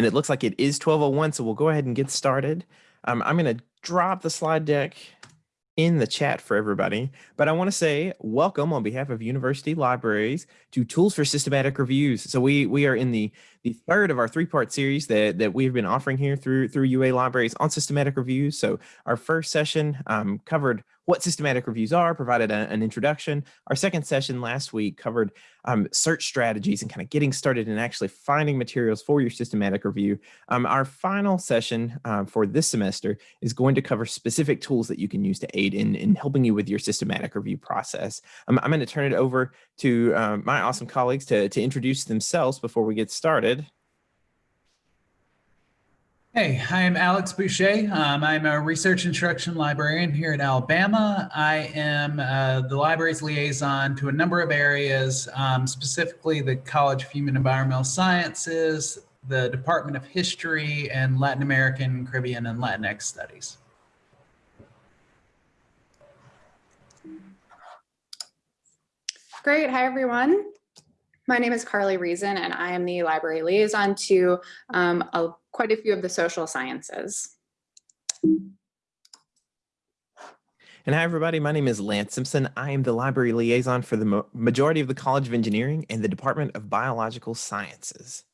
And it looks like it is 1201, so we'll go ahead and get started. Um, I'm going to drop the slide deck in the chat for everybody, but I want to say welcome on behalf of University Libraries to Tools for Systematic Reviews. So we we are in the the third of our three-part series that that we've been offering here through through UA Libraries on systematic reviews. So our first session um, covered what systematic reviews are, provided a, an introduction. Our second session last week covered um, search strategies and kind of getting started and actually finding materials for your systematic review. Um, our final session uh, for this semester is going to cover specific tools that you can use to aid in, in helping you with your systematic review process. Um, I'm going to turn it over to uh, my awesome colleagues to, to introduce themselves before we get started. Hey, I'm Alex Boucher. Um, I'm a research instruction librarian here at Alabama. I am uh, the library's liaison to a number of areas, um, specifically the College of Human Environmental Sciences, the Department of History, and Latin American, Caribbean, and Latinx Studies. Great. Hi, everyone. My name is Carly Reason, and I am the library liaison to um, a, quite a few of the social sciences. And hi, everybody. My name is Lance Simpson. I am the library liaison for the majority of the College of Engineering and the Department of Biological Sciences.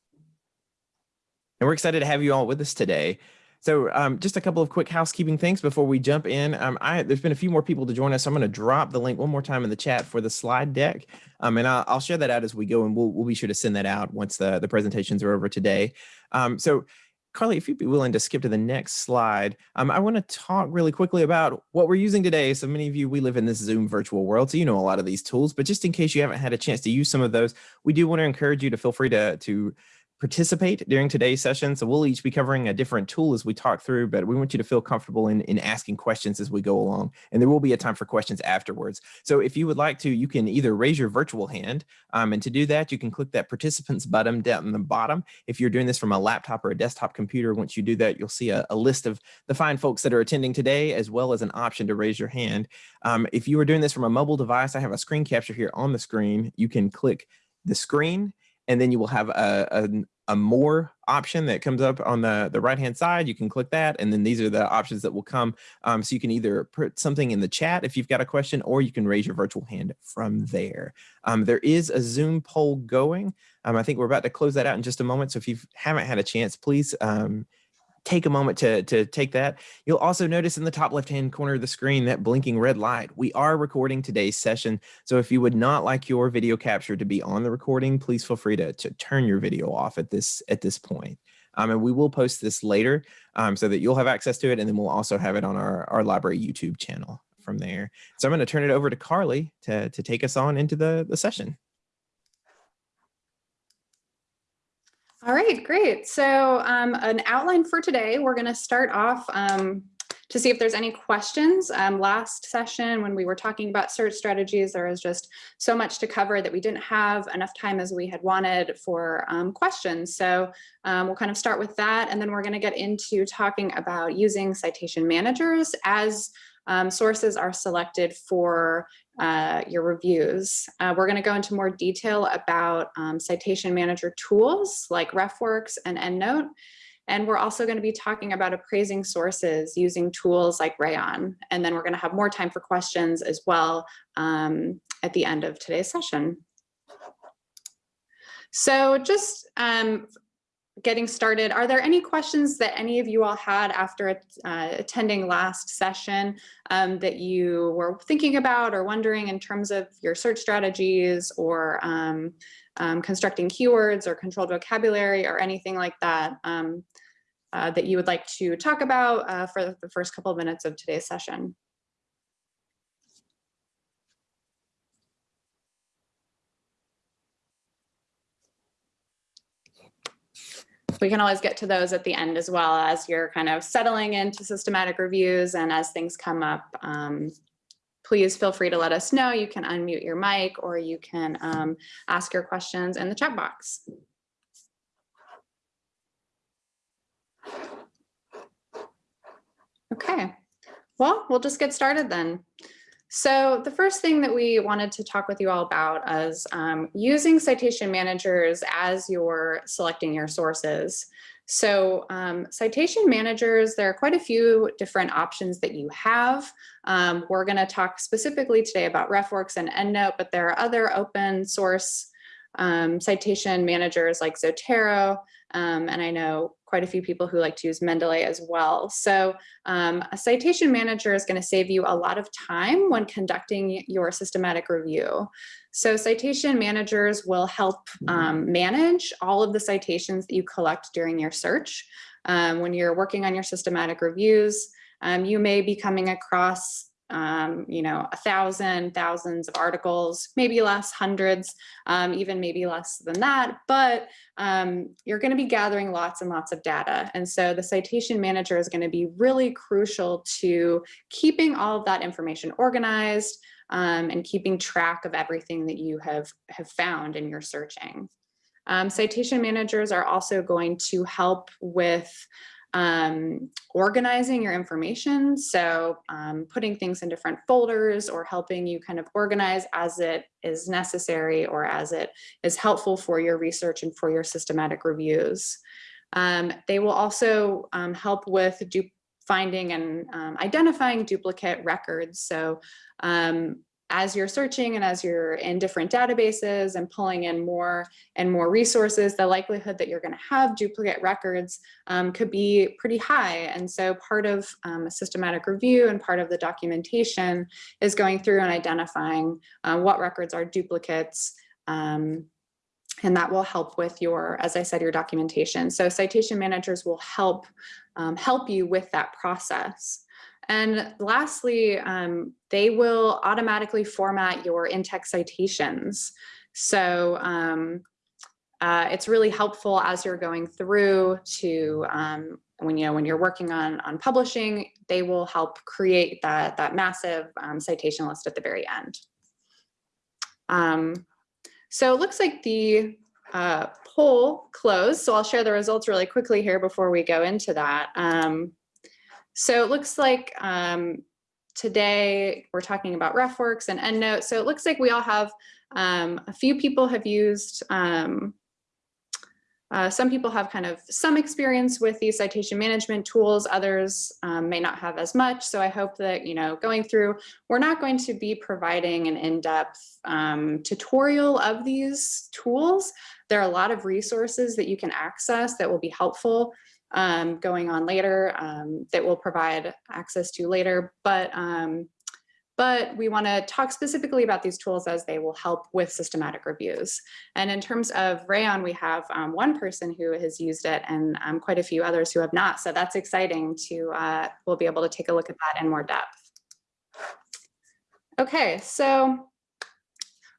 And we're excited to have you all with us today. So um, just a couple of quick housekeeping things before we jump in. Um, I, there's been a few more people to join us. I'm going to drop the link one more time in the chat for the slide deck. Um, and I'll, I'll, share that out as we go and we'll, we'll be sure to send that out once the, the presentations are over today. Um, so Carly, if you'd be willing to skip to the next slide, um, I want to talk really quickly about what we're using today. So many of you, we live in this Zoom virtual world, so you know a lot of these tools, but just in case you haven't had a chance to use some of those, we do want to encourage you to feel free to, to participate during today's session. So we'll each be covering a different tool as we talk through, but we want you to feel comfortable in, in asking questions as we go along. And there will be a time for questions afterwards. So if you would like to, you can either raise your virtual hand. Um, and to do that, you can click that participants button down in the bottom. If you're doing this from a laptop or a desktop computer, once you do that, you'll see a, a list of the fine folks that are attending today, as well as an option to raise your hand. Um, if you are doing this from a mobile device, I have a screen capture here on the screen. You can click the screen and then you will have a, a, a, more option that comes up on the, the right hand side. You can click that and then these are the options that will come. Um, so you can either put something in the chat if you've got a question or you can raise your virtual hand from there. Um, there is a Zoom poll going. Um, I think we're about to close that out in just a moment. So if you haven't had a chance, please um, take a moment to, to take that. You'll also notice in the top left-hand corner of the screen that blinking red light. We are recording today's session. So if you would not like your video capture to be on the recording, please feel free to, to turn your video off at this, at this point. Um, and we will post this later um, so that you'll have access to it. And then we'll also have it on our, our library YouTube channel from there. So I'm going to turn it over to Carly to, to take us on into the, the session. All right, great. So um, an outline for today, we're going to start off um, to see if there's any questions. Um, last session, when we were talking about search strategies, there was just so much to cover that we didn't have enough time as we had wanted for um, questions. So um, we'll kind of start with that, and then we're going to get into talking about using citation managers as um, sources are selected for uh, your reviews. Uh, we're going to go into more detail about um, citation manager tools like RefWorks and EndNote. And we're also going to be talking about appraising sources using tools like Rayyan. And then we're going to have more time for questions as well um, at the end of today's session. So just um, getting started, are there any questions that any of you all had after uh, attending last session um, that you were thinking about or wondering in terms of your search strategies or um, um, constructing keywords or controlled vocabulary or anything like that um, uh, that you would like to talk about uh, for the first couple of minutes of today's session? We can always get to those at the end as well as you're kind of settling into systematic reviews and as things come up, um, please feel free to let us know. You can unmute your mic or you can um, ask your questions in the chat box. Okay, well, we'll just get started then. So the first thing that we wanted to talk with you all about is um, using citation managers as you're selecting your sources. So um, citation managers, there are quite a few different options that you have. Um, we're going to talk specifically today about RefWorks and EndNote, but there are other open source um, citation managers like Zotero, um, and I know quite a few people who like to use Mendeley as well. So um, a citation manager is going to save you a lot of time when conducting your systematic review. So citation managers will help um, manage all of the citations that you collect during your search. Um, when you're working on your systematic reviews, um, you may be coming across um, you know, a thousand, thousands of articles, maybe less, hundreds, um, even maybe less than that, but um, you're gonna be gathering lots and lots of data. And so the citation manager is gonna be really crucial to keeping all of that information organized um, and keeping track of everything that you have, have found in your searching. Um, citation managers are also going to help with um, organizing your information. So um, putting things in different folders or helping you kind of organize as it is necessary or as it is helpful for your research and for your systematic reviews. Um, they will also um, help with finding and um, identifying duplicate records. So um, as you're searching and as you're in different databases and pulling in more and more resources, the likelihood that you're going to have duplicate records um, could be pretty high. And so part of um, a systematic review and part of the documentation is going through and identifying uh, what records are duplicates. Um, and that will help with your, as I said, your documentation. So citation managers will help um, help you with that process. And lastly, um, they will automatically format your in-text citations. So um, uh, it's really helpful as you're going through to um, when you know when you're working on on publishing, they will help create that that massive um, citation list at the very end. Um, so it looks like the uh, poll closed. So I'll share the results really quickly here before we go into that. So it looks like um, today we're talking about RefWorks and EndNote. So it looks like we all have um, a few people have used, um, uh, some people have kind of some experience with these citation management tools, others um, may not have as much. So I hope that, you know, going through, we're not going to be providing an in-depth um, tutorial of these tools. There are a lot of resources that you can access that will be helpful um, going on later um, that we'll provide access to later. But, um, but we want to talk specifically about these tools as they will help with systematic reviews. And in terms of Rayyan, we have um, one person who has used it and um, quite a few others who have not. So that's exciting to, uh, we'll be able to take a look at that in more depth. Okay, so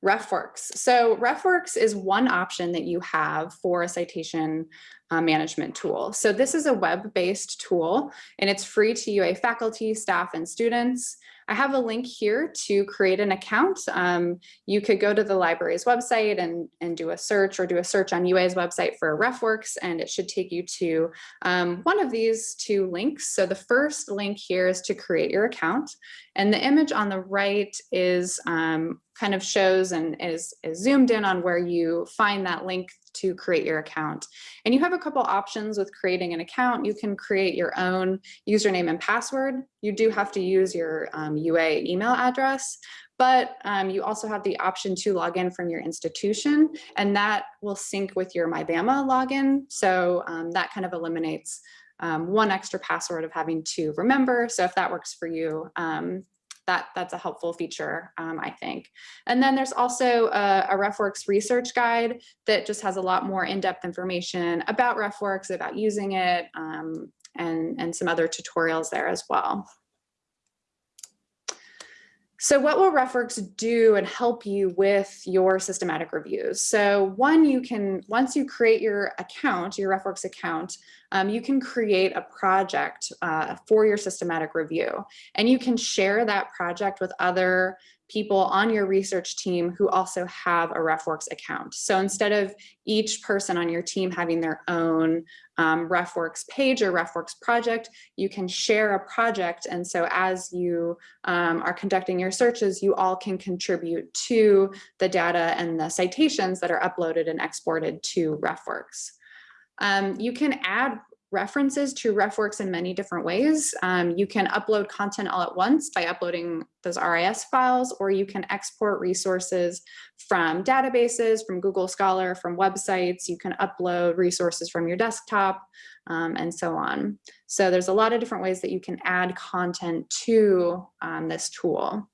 RefWorks. So RefWorks is one option that you have for a citation uh, management tool. So this is a web-based tool and it's free to UA faculty, staff, and students. I have a link here to create an account. Um, you could go to the library's website and, and do a search or do a search on UA's website for RefWorks and it should take you to um, one of these two links. So the first link here is to create your account and the image on the right is um, kind of shows and is, is zoomed in on where you find that link to create your account. And you have a couple options with creating an account. You can create your own username and password. You do have to use your um, UA email address, but um, you also have the option to log in from your institution and that will sync with your MyBama login. So um, that kind of eliminates um, one extra password of having to remember. So if that works for you, um, that that's a helpful feature, um, I think. And then there's also a, a, RefWorks research guide that just has a lot more in-depth information about RefWorks, about using it, um, and, and some other tutorials there as well. So what will RefWorks do and help you with your systematic reviews? So one, you can, once you create your account, your RefWorks account, um, you can create a project uh, for your systematic review. And you can share that project with other people on your research team who also have a RefWorks account. So instead of each person on your team having their own um, RefWorks page or RefWorks project, you can share a project. And so as you um, are conducting your searches, you all can contribute to the data and the citations that are uploaded and exported to RefWorks. Um, you can add references to RefWorks in many different ways. Um, you can upload content all at once by uploading those RIS files, or you can export resources from databases, from Google Scholar, from websites. You can upload resources from your desktop um, and so on. So there's a lot of different ways that you can add content to um, this tool.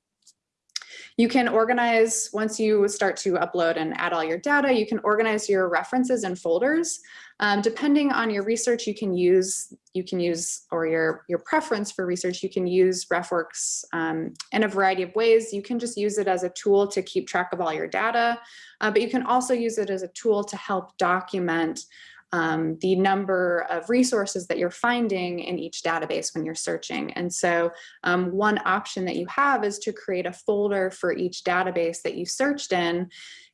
You can organize, once you start to upload and add all your data, you can organize your references in folders. Um, depending on your research, you can use, you can use, or your, your preference for research, you can use RefWorks um, in a variety of ways. You can just use it as a tool to keep track of all your data, uh, but you can also use it as a tool to help document um, the number of resources that you're finding in each database when you're searching. And so um, one option that you have is to create a folder for each database that you searched in,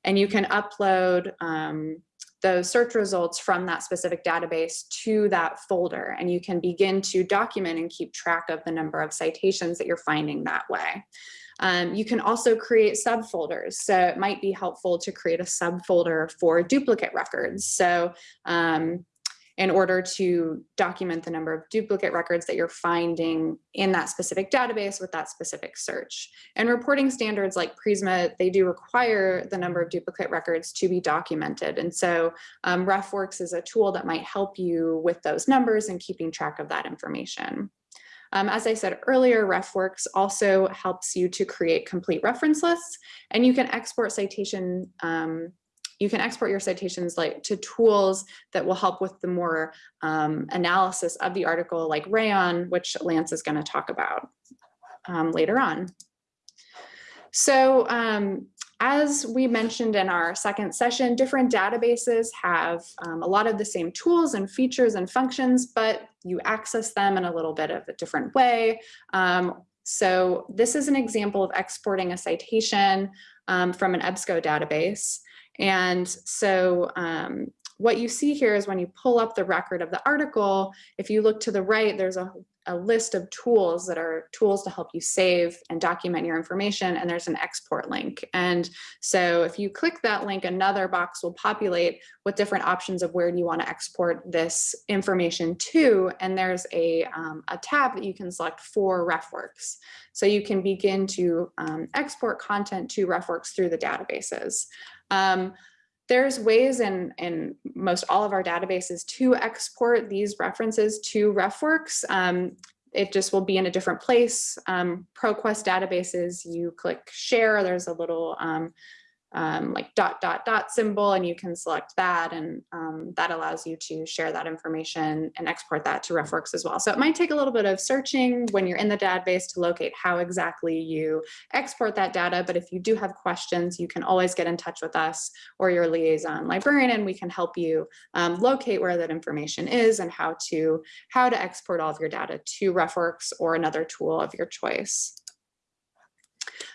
and you can upload um, those search results from that specific database to that folder, and you can begin to document and keep track of the number of citations that you're finding that way. Um, you can also create subfolders. So it might be helpful to create a subfolder for duplicate records. So um, in order to document the number of duplicate records that you're finding in that specific database with that specific search. And reporting standards like Prisma, they do require the number of duplicate records to be documented. And so um, RefWorks is a tool that might help you with those numbers and keeping track of that information. Um, as I said earlier, RefWorks also helps you to create complete reference lists and you can export citation um, you can export your citations like to tools that will help with the more um, analysis of the article like Rayyan, which Lance is going to talk about um, later on. So um, as we mentioned in our second session, different databases have um, a lot of the same tools and features and functions, but you access them in a little bit of a different way. Um, so this is an example of exporting a citation um, from an EBSCO database. And so um, what you see here is when you pull up the record of the article, if you look to the right, there's a a list of tools that are tools to help you save and document your information and there's an export link and so if you click that link another box will populate with different options of where do you want to export this information to and there's a, um, a tab that you can select for RefWorks so you can begin to um, export content to RefWorks through the databases. Um, there's ways in, in most all of our databases to export these references to RefWorks. Um, it just will be in a different place. Um, ProQuest databases, you click share, there's a little um, um, like dot dot dot symbol and you can select that and um, that allows you to share that information and export that to RefWorks as well. So it might take a little bit of searching when you're in the database to locate how exactly you export that data. But if you do have questions, you can always get in touch with us or your liaison librarian and we can help you um, locate where that information is and how to how to export all of your data to RefWorks or another tool of your choice.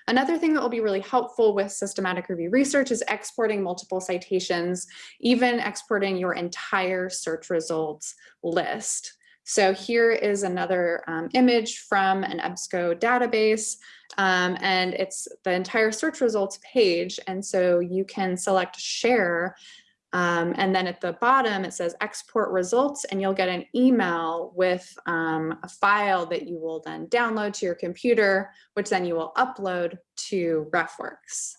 Another thing that will be really helpful with systematic review research is exporting multiple citations, even exporting your entire search results list. So here is another um, image from an EBSCO database, um, and it's the entire search results page. And so you can select share um, and then at the bottom, it says export results, and you'll get an email with um, a file that you will then download to your computer, which then you will upload to RefWorks.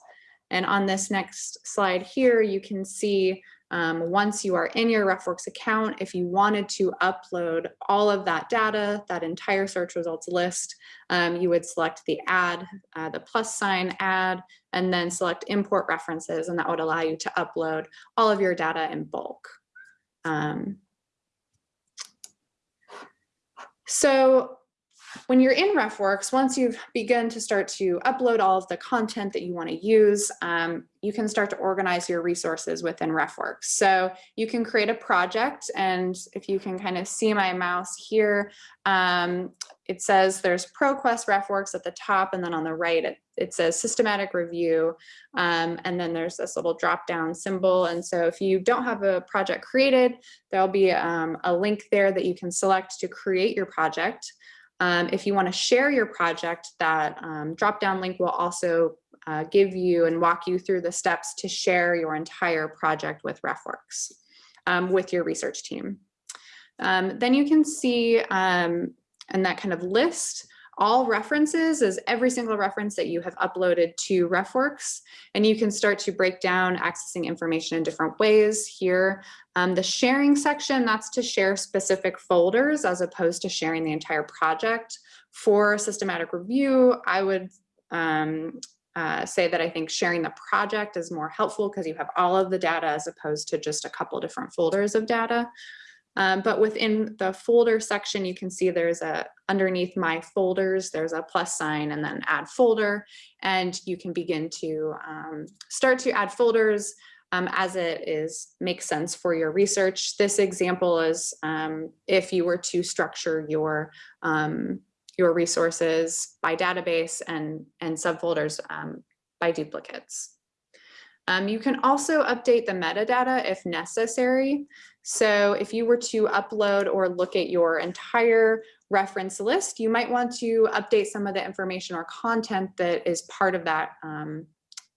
And on this next slide here, you can see um, once you are in your RefWorks account, if you wanted to upload all of that data, that entire search results list, um, you would select the add, uh, the plus sign add, and then select import references, and that would allow you to upload all of your data in bulk. Um, so when you're in RefWorks, once you've begun to start to upload all of the content that you want to use, um, you can start to organize your resources within RefWorks. So you can create a project and if you can kind of see my mouse here, um, it says there's ProQuest RefWorks at the top and then on the right it, it says systematic review um, and then there's this little drop down symbol and so if you don't have a project created there'll be um, a link there that you can select to create your project. Um, if you want to share your project, that um, drop down link will also uh, give you and walk you through the steps to share your entire project with RefWorks. um, with your research team. Um, then you can see um, in that kind of list, all references is every single reference that you have uploaded to RefWorks, and you can start to break down accessing information in different ways here. Um, the sharing section, that's to share specific folders as opposed to sharing the entire project. For systematic review, I would um, uh, say that I think sharing the project is more helpful because you have all of the data as opposed to just a couple different folders of data. Um, but within the folder section, you can see there's a underneath my folders, there's a plus sign and then add folder. And you can begin to um, start to add folders um, as it is makes sense for your research. This example is um, if you were to structure your um, your resources by database and, and subfolders um, by duplicates. Um, you can also update the metadata if necessary. So if you were to upload or look at your entire reference list, you might want to update some of the information or content that is part of that um,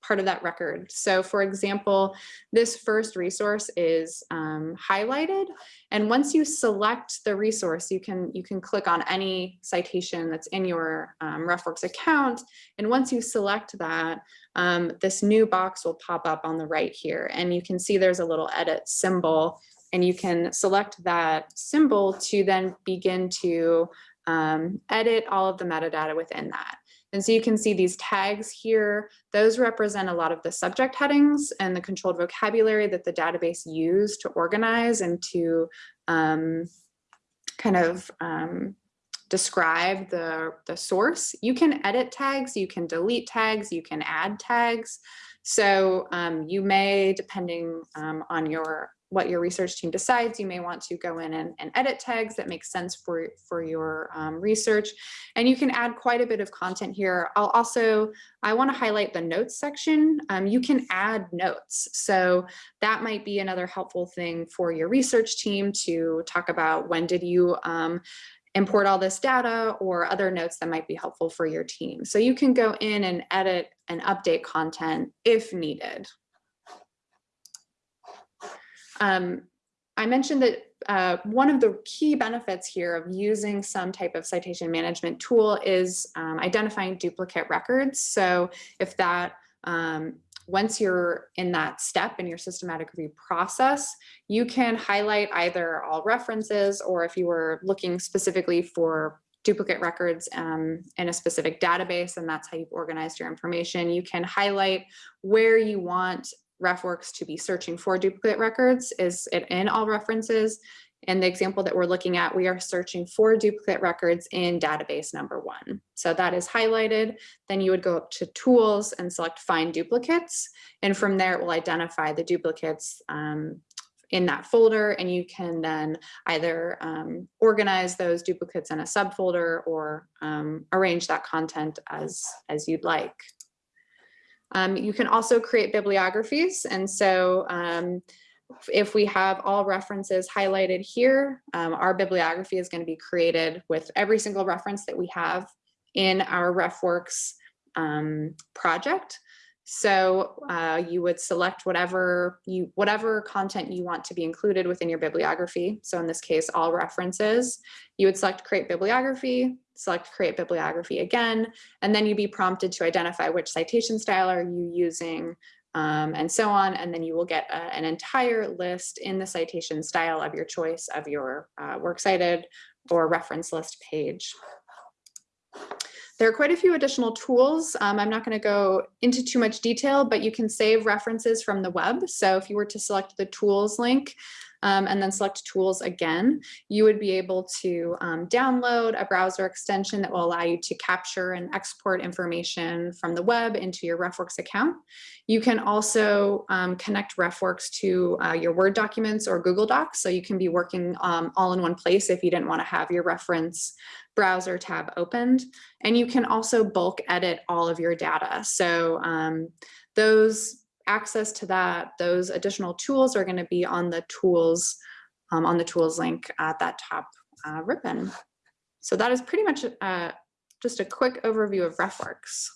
part of that record. So for example, this first resource is um, highlighted. And once you select the resource, you can, you can click on any citation that's in your um, RefWorks account. And once you select that, um, this new box will pop up on the right here. And you can see there's a little edit symbol and you can select that symbol to then begin to um, edit all of the metadata within that. And so you can see these tags here, those represent a lot of the subject headings and the controlled vocabulary that the database used to organize and to um, kind of um, describe the, the source. You can edit tags, you can delete tags, you can add tags. So um, you may, depending um, on your what your research team decides. You may want to go in and, and edit tags that make sense for, for your um, research. And you can add quite a bit of content here. I'll also, I wanna highlight the notes section. Um, you can add notes. So that might be another helpful thing for your research team to talk about when did you um, import all this data or other notes that might be helpful for your team. So you can go in and edit and update content if needed. Um, I mentioned that uh, one of the key benefits here of using some type of citation management tool is um, identifying duplicate records. So if that, um, once you're in that step in your systematic review process, you can highlight either all references or if you were looking specifically for duplicate records um, in a specific database and that's how you've organized your information. You can highlight where you want RefWorks to be searching for duplicate records is it in all references. And the example that we're looking at, we are searching for duplicate records in database number one. So that is highlighted. Then you would go up to tools and select find duplicates. And from there, it will identify the duplicates um, in that folder. And you can then either um, organize those duplicates in a subfolder or um, arrange that content as, as you'd like. Um, you can also create bibliographies. And so um, if we have all references highlighted here, um, our bibliography is going to be created with every single reference that we have in our RefWorks um, project. So uh, you would select whatever you whatever content you want to be included within your bibliography. So in this case, all references. You would select create bibliography, select create bibliography again, and then you'd be prompted to identify which citation style are you using, um, and so on. And then you will get a, an entire list in the citation style of your choice of your uh, works cited or reference list page. There are quite a few additional tools. Um, I'm not going to go into too much detail, but you can save references from the web. So if you were to select the tools link um, and then select tools again, you would be able to um, download a browser extension that will allow you to capture and export information from the web into your RefWorks account. You can also um, connect RefWorks to uh, your Word documents or Google Docs. So you can be working um, all in one place if you didn't want to have your reference browser tab opened. And you can also bulk edit all of your data. So um, those access to that, those additional tools are going to be on the tools, um, on the tools link at that top uh, ribbon. So that is pretty much uh, just a quick overview of RefWorks.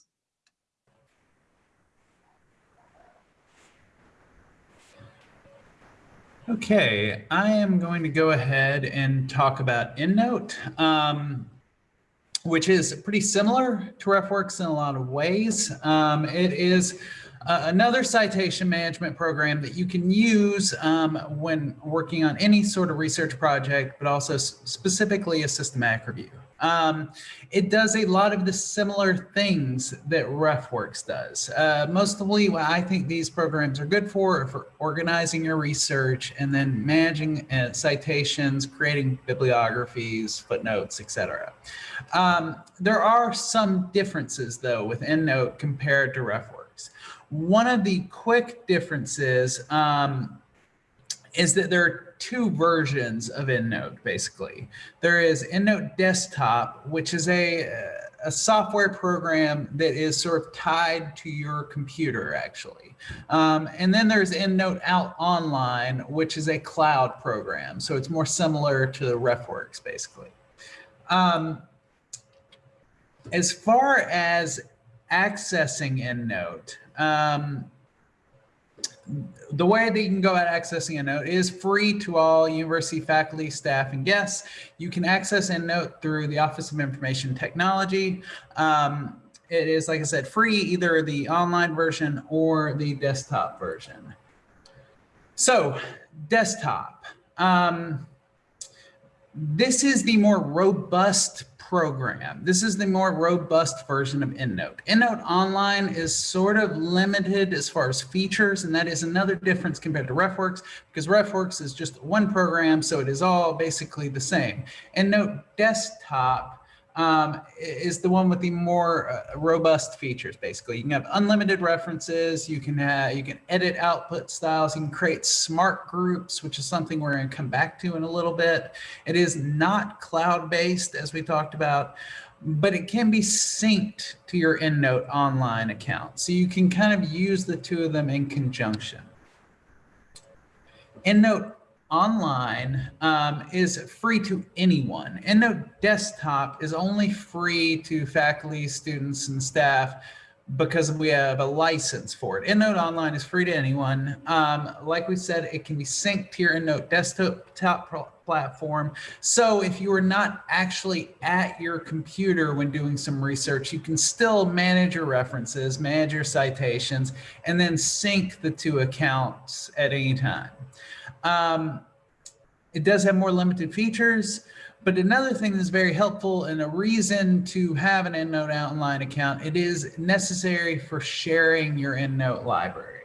Okay, I am going to go ahead and talk about EndNote, um, which is pretty similar to RefWorks in a lot of ways. Um, it is uh, another citation management program that you can use um, when working on any sort of research project, but also specifically a systematic review. Um, it does a lot of the similar things that RefWorks does. Uh, mostly what I think these programs are good for, for organizing your research and then managing uh, citations, creating bibliographies, footnotes, etc. Um, there are some differences though with EndNote compared to RefWorks. One of the quick differences um, is that there are two versions of EndNote, basically. There is EndNote Desktop, which is a, a software program that is sort of tied to your computer, actually. Um, and then there's EndNote Out Online, which is a cloud program. So it's more similar to the RefWorks, basically. Um, as far as accessing EndNote, um, the way that you can go about accessing EndNote is free to all university faculty, staff, and guests. You can access EndNote through the Office of Information Technology. Um, it is, like I said, free, either the online version or the desktop version. So desktop. Um, this is the more robust program. This is the more robust version of EndNote. EndNote Online is sort of limited as far as features, and that is another difference compared to RefWorks, because RefWorks is just one program, so it is all basically the same. EndNote Desktop um, is the one with the more uh, robust features. Basically, you can have unlimited references. You can have you can edit output styles. You can create smart groups, which is something we're going to come back to in a little bit. It is not cloud based, as we talked about, but it can be synced to your EndNote online account. So you can kind of use the two of them in conjunction. EndNote online um, is free to anyone. EndNote Desktop is only free to faculty, students, and staff because we have a license for it. EndNote Online is free to anyone. Um, like we said, it can be synced to your EndNote desktop platform. So if you are not actually at your computer when doing some research, you can still manage your references, manage your citations, and then sync the two accounts at any time. Um, it does have more limited features, but another thing that's very helpful and a reason to have an EndNote online account, it is necessary for sharing your EndNote library.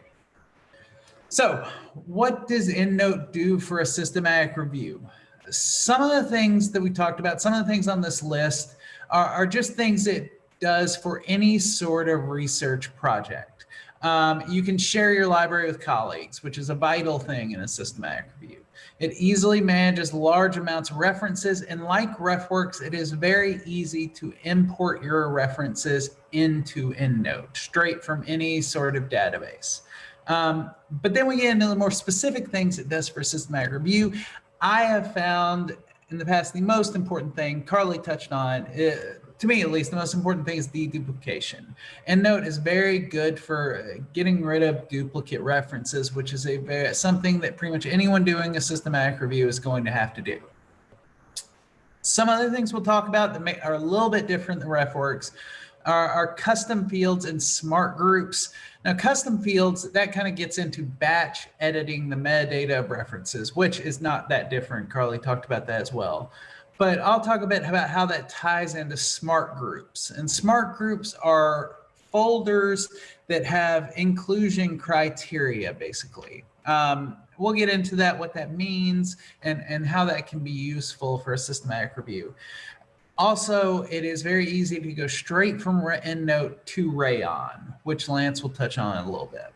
So what does EndNote do for a systematic review? Some of the things that we talked about, some of the things on this list are, are just things it does for any sort of research project. Um, you can share your library with colleagues, which is a vital thing in a systematic review. It easily manages large amounts of references, and like RefWorks, it is very easy to import your references into EndNote, straight from any sort of database. Um, but then we get into the more specific things it does for systematic review. I have found in the past the most important thing, Carly touched on, it, to me at least, the most important thing is deduplication. EndNote is very good for uh, getting rid of duplicate references, which is a very, something that pretty much anyone doing a systematic review is going to have to do. Some other things we'll talk about that may, are a little bit different than RefWorks are, are custom fields and smart groups. Now, custom fields, that kind of gets into batch editing the metadata of references, which is not that different. Carly talked about that as well. But I'll talk a bit about how that ties into smart groups. And smart groups are folders that have inclusion criteria, basically. Um, we'll get into that, what that means, and, and how that can be useful for a systematic review. Also, it is very easy to go straight from EndNote to Rayyan, which Lance will touch on in a little bit.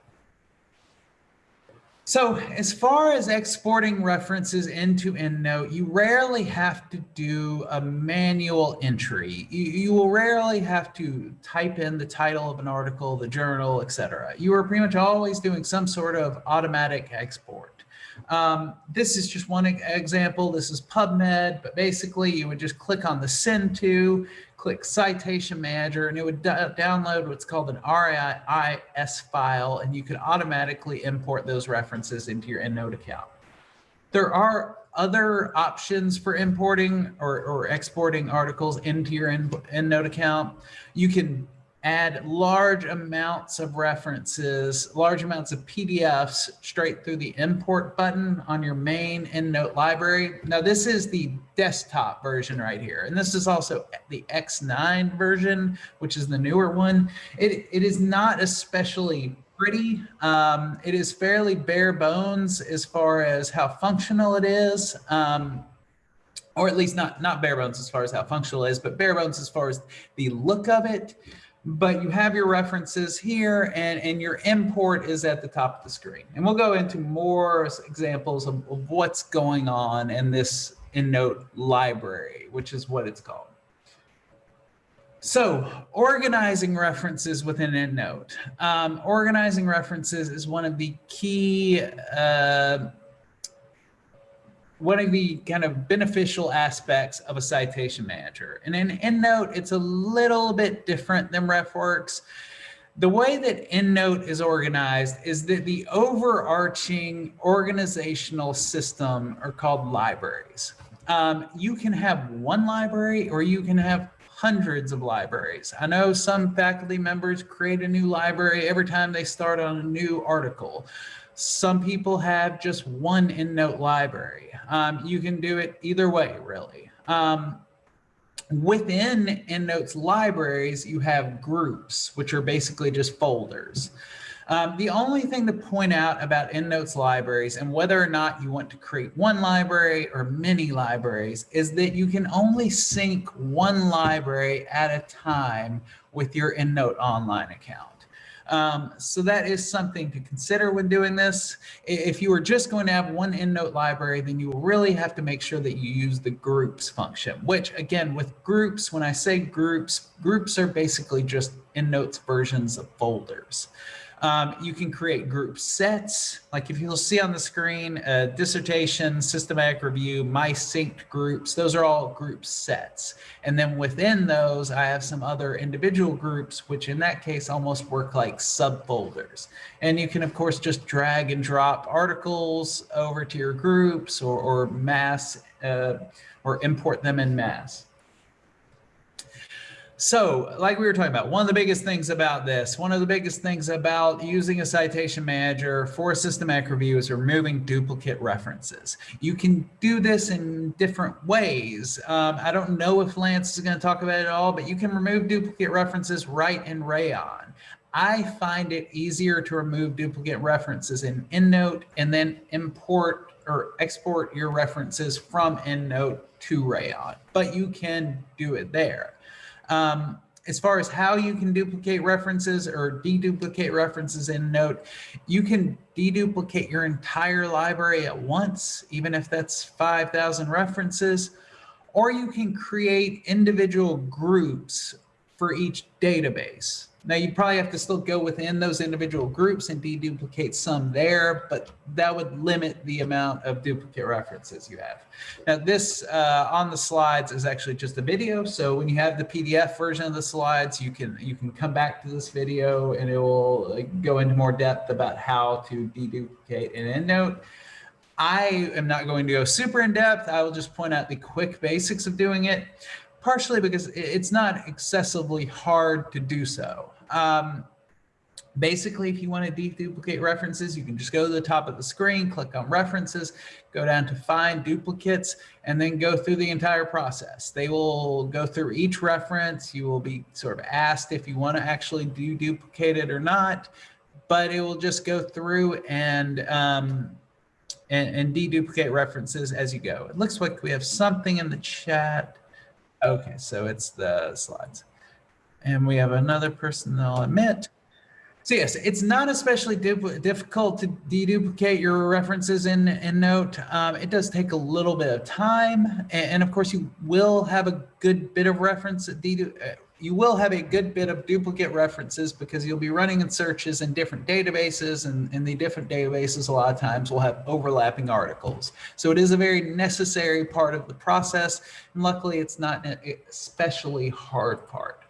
So as far as exporting references into EndNote, you rarely have to do a manual entry. You, you, will rarely have to type in the title of an article, the journal, etc. You are pretty much always doing some sort of automatic export. Um, this is just one example. This is PubMed, but basically you would just click on the send to, click Citation Manager, and it would download what's called an RIS file, and you could automatically import those references into your EndNote account. There are other options for importing or, or exporting articles into your EndNote account. You can add large amounts of references, large amounts of PDFs straight through the import button on your main EndNote library. Now this is the desktop version right here. And this is also the X9 version, which is the newer one. It, it is not especially pretty. Um, it is fairly bare bones as far as how functional it is. Um, or at least not not bare bones as far as how functional it is, but bare bones as far as the look of it but you have your references here and, and your import is at the top of the screen. And we'll go into more examples of, of what's going on in this EndNote library, which is what it's called. So organizing references within EndNote. Um, organizing references is one of the key uh, one of the kind of beneficial aspects of a citation manager. And in EndNote, it's a little bit different than RefWorks. The way that EndNote is organized is that the overarching organizational system are called libraries. Um, you can have one library or you can have hundreds of libraries. I know some faculty members create a new library every time they start on a new article. Some people have just one EndNote library. Um, you can do it either way, really. Um, within EndNote's libraries, you have groups, which are basically just folders. Um, the only thing to point out about EndNote's libraries and whether or not you want to create one library or many libraries is that you can only sync one library at a time with your EndNote online account. Um, so that is something to consider when doing this. If you are just going to have one EndNote library, then you really have to make sure that you use the groups function, which again, with groups, when I say groups, groups are basically just EndNote's versions of folders. Um, you can create group sets, like if you'll see on the screen, uh, dissertation, systematic review, my synced groups, those are all group sets. And then within those, I have some other individual groups, which in that case almost work like subfolders. And you can, of course, just drag and drop articles over to your groups or, or mass uh, or import them in mass. So, like we were talking about, one of the biggest things about this, one of the biggest things about using a citation manager for systematic review is removing duplicate references. You can do this in different ways. Um, I don't know if Lance is going to talk about it all, but you can remove duplicate references right in Rayyan. I find it easier to remove duplicate references in EndNote and then import or export your references from EndNote to Rayyan, but you can do it there. Um, as far as how you can duplicate references or deduplicate references in Note, you can deduplicate your entire library at once, even if that's 5,000 references, or you can create individual groups for each database. Now you probably have to still go within those individual groups and deduplicate some there, but that would limit the amount of duplicate references you have. Now this uh, on the slides is actually just a video. So when you have the PDF version of the slides, you can you can come back to this video and it will go into more depth about how to deduplicate an EndNote. I am not going to go super in depth. I will just point out the quick basics of doing it partially because it's not excessively hard to do so. Um, basically, if you want to deduplicate references, you can just go to the top of the screen, click on references, go down to find duplicates, and then go through the entire process. They will go through each reference. You will be sort of asked if you want to actually do duplicate it or not, but it will just go through and um, and, and deduplicate references as you go. It looks like we have something in the chat. Okay, so it's the slides. And we have another person that I'll admit. So yes, it's not especially difficult to deduplicate your references in, in Note. Um, it does take a little bit of time. And, and, of course, you will have a good bit of reference. Uh, you will have a good bit of duplicate references because you'll be running in searches in different databases and in the different databases a lot of times will have overlapping articles. So it is a very necessary part of the process. And luckily it's not an especially hard part.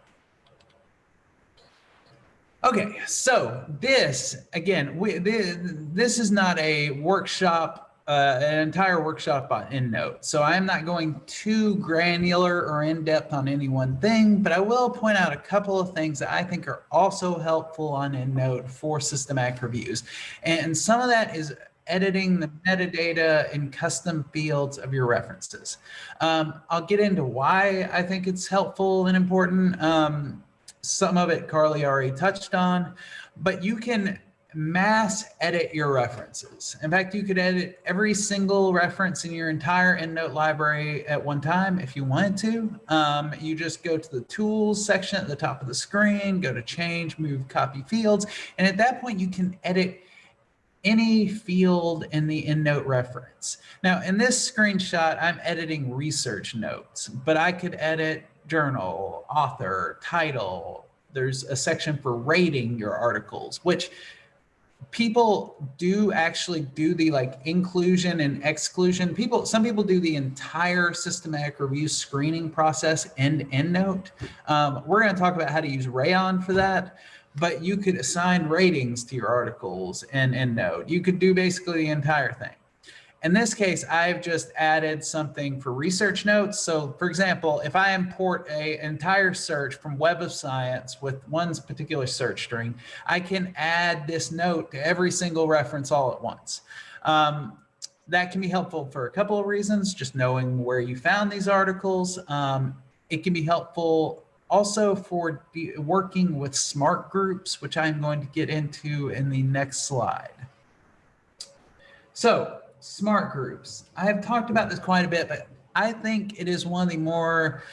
Okay, so this, again, we, this, this is not a workshop uh, an entire workshop on EndNote. So I'm not going too granular or in depth on any one thing, but I will point out a couple of things that I think are also helpful on EndNote for systematic reviews. And some of that is editing the metadata in custom fields of your references. Um, I'll get into why I think it's helpful and important. Um, some of it Carly already touched on, but you can mass edit your references. In fact, you could edit every single reference in your entire EndNote library at one time if you wanted to. Um, you just go to the tools section at the top of the screen, go to change, move, copy fields. And at that point, you can edit any field in the EndNote reference. Now, in this screenshot, I'm editing research notes, but I could edit journal, author, title. There's a section for rating your articles, which people do actually do the like inclusion and exclusion. People, some people do the entire systematic review screening process end EndNote. Um, we're going to talk about how to use Rayyan for that but you could assign ratings to your articles and EndNote. You could do basically the entire thing. In this case, I've just added something for research notes. So for example, if I import a entire search from Web of Science with one particular search string, I can add this note to every single reference all at once. Um, that can be helpful for a couple of reasons, just knowing where you found these articles. Um, it can be helpful also for working with smart groups, which I'm going to get into in the next slide. So smart groups, I have talked about this quite a bit, but I think it is one of the more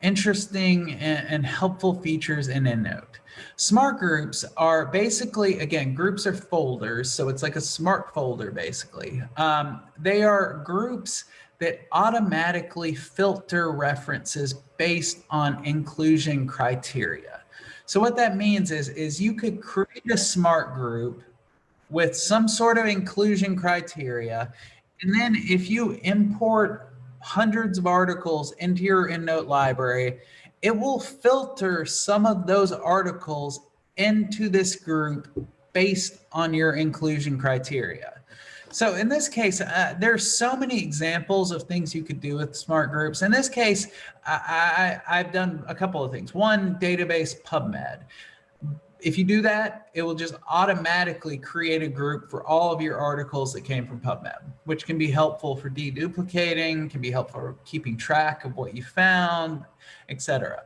interesting and, and helpful features in EndNote. Smart groups are basically, again, groups are folders. So it's like a smart folder, basically. Um, they are groups that automatically filter references based on inclusion criteria. So what that means is, is you could create a smart group with some sort of inclusion criteria. And then if you import hundreds of articles into your EndNote library, it will filter some of those articles into this group based on your inclusion criteria. So in this case, uh, there's so many examples of things you could do with smart groups. In this case, I, I, I've done a couple of things. One, database PubMed. If you do that, it will just automatically create a group for all of your articles that came from PubMed, which can be helpful for deduplicating, can be helpful for keeping track of what you found, etc.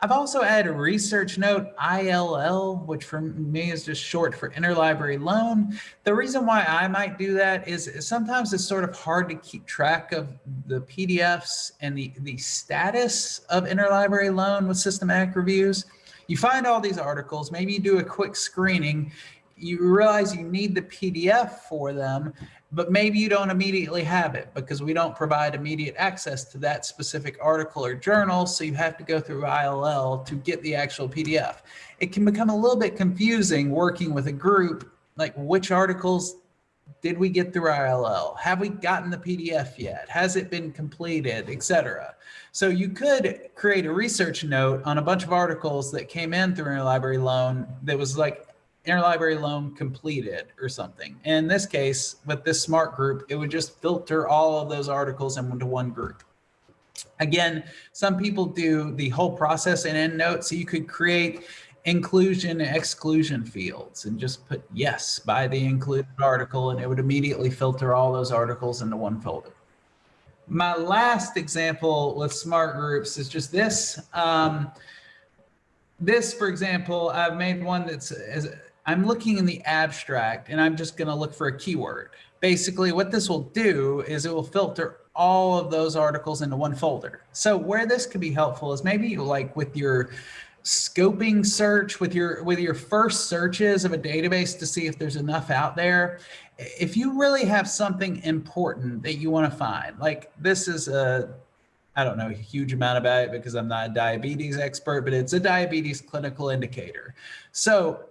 I've also added a research note, ILL, which for me is just short for interlibrary loan. The reason why I might do that is sometimes it's sort of hard to keep track of the PDFs and the, the status of interlibrary loan with systematic reviews. You find all these articles, maybe you do a quick screening, you realize you need the PDF for them, but maybe you don't immediately have it because we don't provide immediate access to that specific article or journal. So you have to go through ILL to get the actual PDF. It can become a little bit confusing working with a group, like which articles did we get through ILL? Have we gotten the PDF yet? Has it been completed, etc. So you could create a research note on a bunch of articles that came in through interlibrary loan that was like interlibrary loan completed or something. In this case, with this smart group, it would just filter all of those articles into one group. Again, some people do the whole process in EndNote, so you could create inclusion and exclusion fields and just put yes by the included article and it would immediately filter all those articles into one folder. My last example with smart groups is just this. Um, this, for example, I've made one that's as I'm looking in the abstract and I'm just going to look for a keyword. Basically, what this will do is it will filter all of those articles into one folder. So where this could be helpful is maybe like with your scoping search with your with your first searches of a database to see if there's enough out there if you really have something important that you want to find like this is a I don't know a huge amount about it because I'm not a diabetes expert, but it's a diabetes clinical indicator. So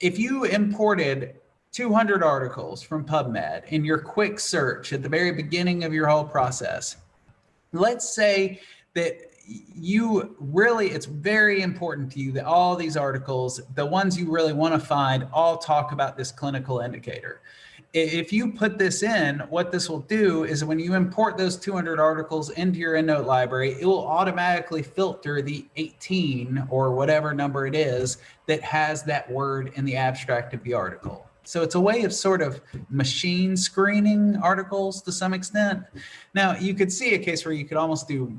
if you imported 200 articles from PubMed in your quick search at the very beginning of your whole process, let's say that you really, it's very important to you that all these articles, the ones you really want to find, all talk about this clinical indicator. if you put this in, what this will do is when you import those 200 articles into your EndNote library, it will automatically filter the 18 or whatever number it is that has that word in the abstract of the article. So it's a way of sort of machine screening articles to some extent. Now you could see a case where you could almost do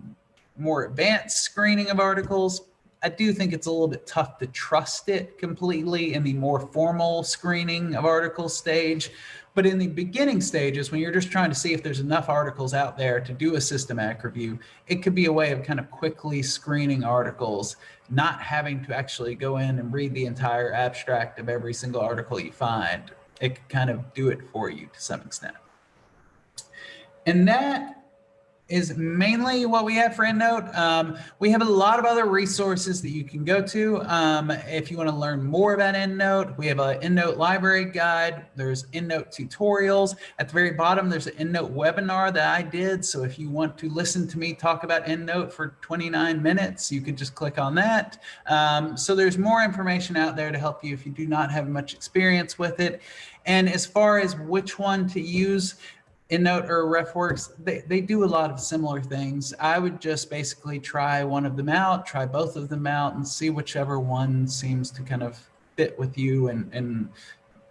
more advanced screening of articles. I do think it's a little bit tough to trust it completely in the more formal screening of articles stage. But in the beginning stages, when you're just trying to see if there's enough articles out there to do a systematic review, it could be a way of kind of quickly screening articles, not having to actually go in and read the entire abstract of every single article you find. It could kind of do it for you to some extent. And that is mainly what we have for EndNote. Um, we have a lot of other resources that you can go to um, if you want to learn more about EndNote. We have an EndNote library guide. There's EndNote tutorials. At the very bottom, there's an EndNote webinar that I did. So if you want to listen to me talk about EndNote for 29 minutes, you could just click on that. Um, so there's more information out there to help you if you do not have much experience with it. And as far as which one to use, EndNote or RefWorks, they, they do a lot of similar things. I would just basically try one of them out, try both of them out and see whichever one seems to kind of fit with you and, and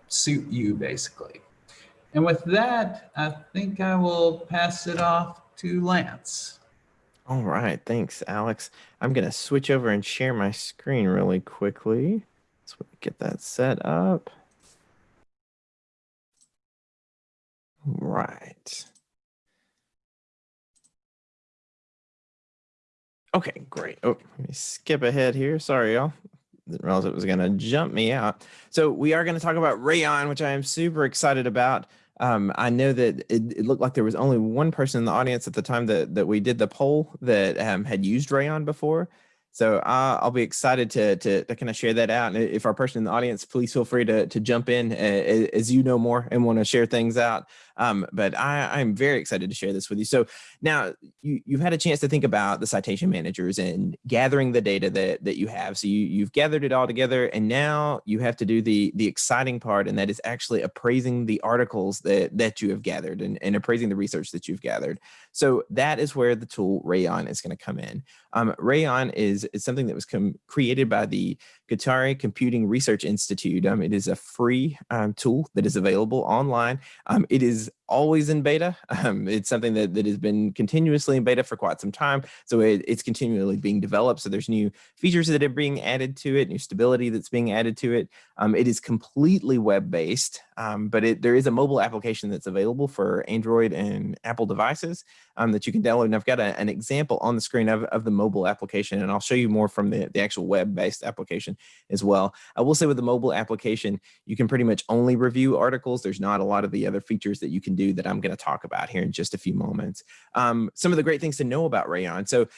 suit you basically. And with that, I think I will pass it off to Lance. All right, thanks, Alex. I'm going to switch over and share my screen really quickly. We get that set up. Right. Okay, great. Oh, let me skip ahead here. Sorry, y'all. Didn't realize it was going to jump me out. So we are going to talk about Rayyan, which I am super excited about. Um, I know that it, it, looked like there was only one person in the audience at the time that, that we did the poll that um, had used Rayyan before. So uh, I'll be excited to, to, to kind of share that out. And if our person in the audience, please feel free to, to jump in as, as you know more and want to share things out. Um, but I, I'm very excited to share this with you. So now you, you've had a chance to think about the citation managers and gathering the data that, that you have. So you, you've gathered it all together and now you have to do the, the exciting part and that is actually appraising the articles that, that you have gathered and, and appraising the research that you've gathered. So that is where the tool Rayyan is going to come in. Um, Rayyan is, is something that was created by the Qatar Computing Research Institute. Um, it is a free um, tool that is available online. Um, it is always in beta. Um, it's something that, that has been continuously in beta for quite some time. So it, it's continually being developed. So there's new features that are being added to it, new stability that's being added to it. Um, it is completely web-based, um, but it, there is a mobile application that's available for Android and Apple devices um, that you can download. And I've got a, an example on the screen of, of the mobile application, and I'll show you more from the, the actual web-based application as well. I will say with the mobile application, you can pretty much only review articles. There's not a lot of the other features that you can do that I'm going to talk about here in just a few moments. Um, some of the great things to know about Rayyan. So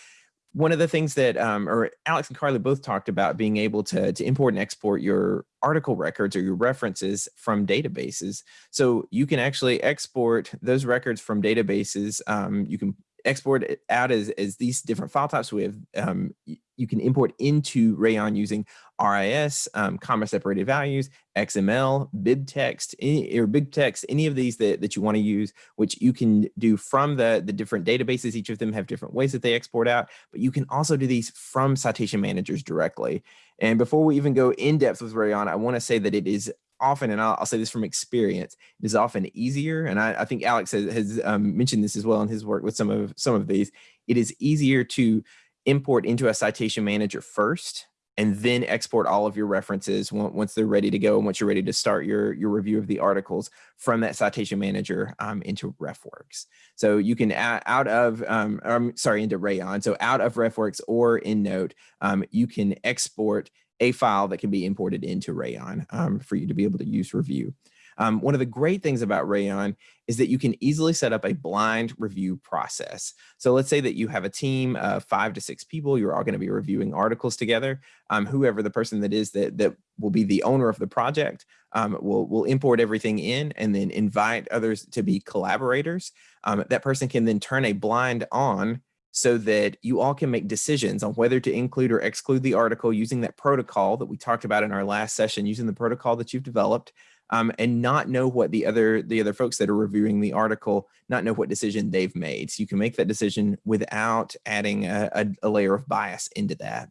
one of the things that um, or Alex and Carly both talked about being able to, to import and export your article records or your references from databases. So you can actually export those records from databases. Um, you can export out as, as these different file types. We have, um, you can import into Rayyan using RIS, um, comma separated values, XML, BibTeX, any, or BibTeX, any of these that, that you want to use, which you can do from the, the different databases. Each of them have different ways that they export out, but you can also do these from citation managers directly. And before we even go in depth with Rayyan, I want to say that it is often, and I'll, I'll, say this from experience, it is often easier. And I, I think Alex has, has um, mentioned this as well in his work with some of some of these. It is easier to import into a citation manager first and then export all of your references once they're ready to go and once you're ready to start your, your review of the articles from that citation manager um, into RefWorks. So you can add out of, um, I'm sorry, into Rayyan. So out of RefWorks or EndNote, um, you can export a file that can be imported into Rayyan um, for you to be able to use review. Um, one of the great things about Rayyan is that you can easily set up a blind review process. So let's say that you have a team of five to six people, you're all gonna be reviewing articles together. Um, whoever the person that is that, that will be the owner of the project um, will, will import everything in and then invite others to be collaborators. Um, that person can then turn a blind on so that you all can make decisions on whether to include or exclude the article using that protocol that we talked about in our last session, using the protocol that you've developed. um, and not know what the other the other folks that are reviewing the article not know what decision they've made. So you can make that decision without adding a, a, a layer of bias into that.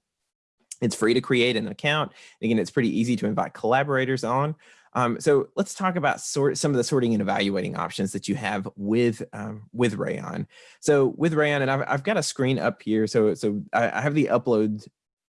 It's free to create an account. Again, it's pretty easy to invite collaborators on. Um, so let's talk about sort some of the sorting and evaluating options that you have with um, with Rayyan. So with Rayyan, and I've, I've got a screen up here. So so I, I have the upload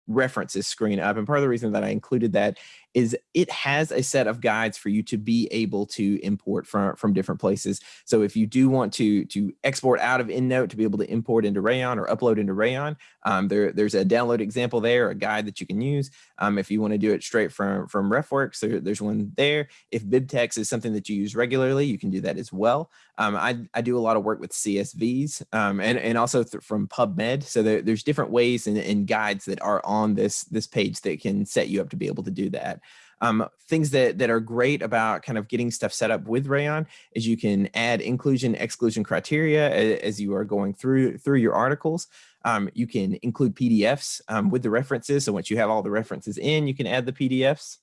references screen up. And part of the reason that I included that is it has a set of guides for you to be able to import from, from different places. So if you do want to, to export out of EndNote to be able to import into Rayyan or upload into Rayyan, um, there, there's a download example there, a guide that you can use. Um, if you want to do it straight from, from RefWorks, there, there's one there. If BibTeX is something that you use regularly, you can do that as well. Um, I, I do a lot of work with CSVs um, and, and also from PubMed. So there, there's different ways and, and guides that are on this, this page that can set you up to be able to do that. Um, things that, that are great about kind of getting stuff set up with Rayyan is you can add inclusion exclusion criteria as, as you are going through through your articles. Um, you can include PDFs um, with the references. So once you have all the references in, you can add the PDFs.